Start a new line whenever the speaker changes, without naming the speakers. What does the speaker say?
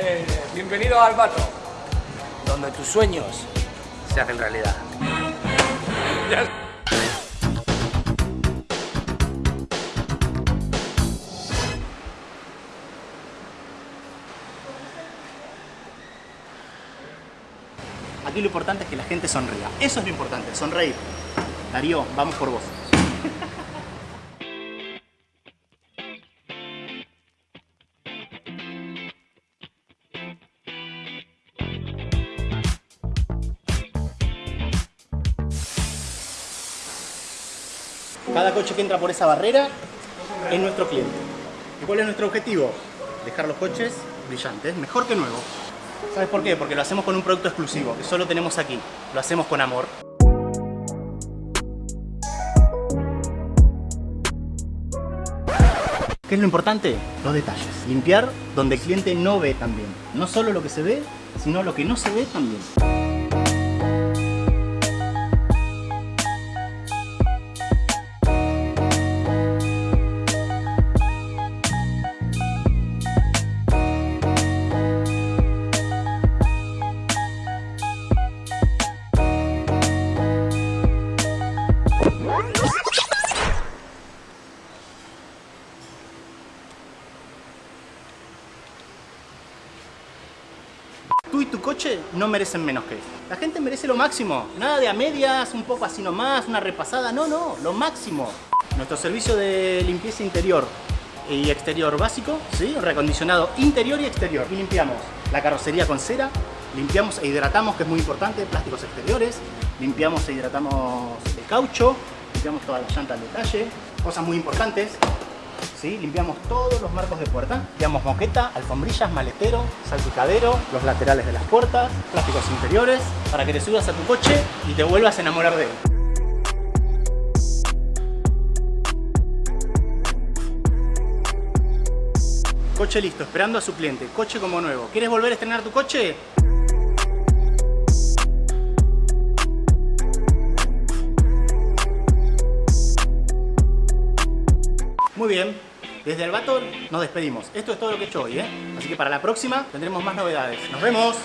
Eh, bienvenido al Bato, donde tus sueños se hacen realidad.
Aquí lo importante es que la gente sonría. Eso es lo importante, sonreír. Darío, vamos por vos. Cada coche que entra por esa barrera es nuestro cliente. ¿Y cuál es nuestro objetivo? Dejar los coches brillantes, mejor que nuevo. ¿Sabes por qué? Porque lo hacemos con un producto exclusivo, que solo tenemos aquí. Lo hacemos con amor. ¿Qué es lo importante? Los detalles. Limpiar donde el cliente no ve también. No solo lo que se ve, sino lo que no se ve también. Tú y tu coche no merecen menos que esto. La gente merece lo máximo. Nada de a medias, un poco así nomás, una repasada. No, no, lo máximo. Nuestro servicio de limpieza interior y exterior básico, ¿sí? recondicionado interior y exterior. Y limpiamos la carrocería con cera, limpiamos e hidratamos, que es muy importante, plásticos exteriores, limpiamos e hidratamos el caucho, limpiamos toda la llanta al detalle, cosas muy importantes, ¿sí? limpiamos todos los marcos de puerta, limpiamos moqueta, alfombrillas, maletero, salpicadero, los laterales de las puertas, plásticos interiores, para que te subas a tu coche y te vuelvas a enamorar de él. Coche listo, esperando a su cliente, coche como nuevo. ¿Quieres volver a estrenar tu coche? Muy bien, desde el Bator nos despedimos. Esto es todo lo que he hecho hoy, ¿eh? Así que para la próxima tendremos más novedades. ¡Nos vemos!